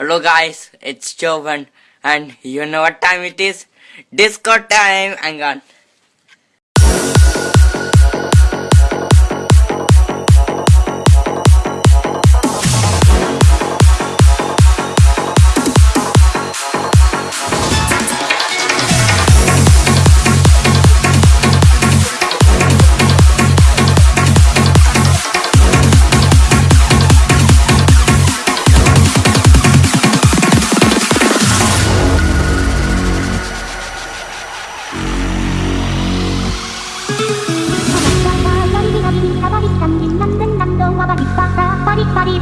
Hello guys, it's Jovan and you know what time it is? Disco time! Hang on.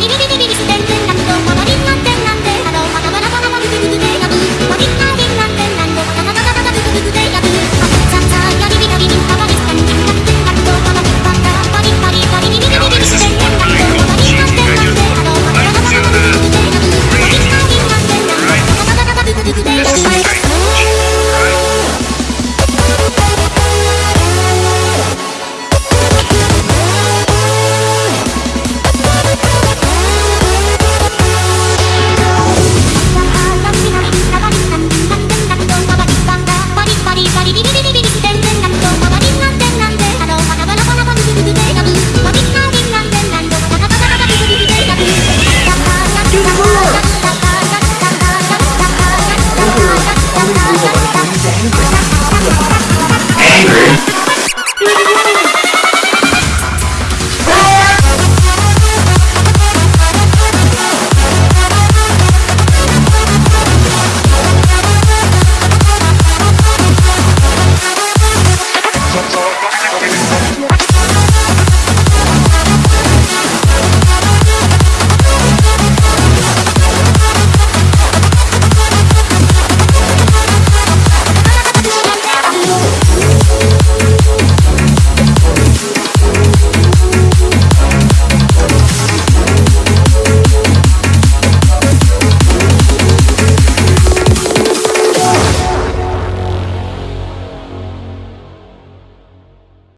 リギリ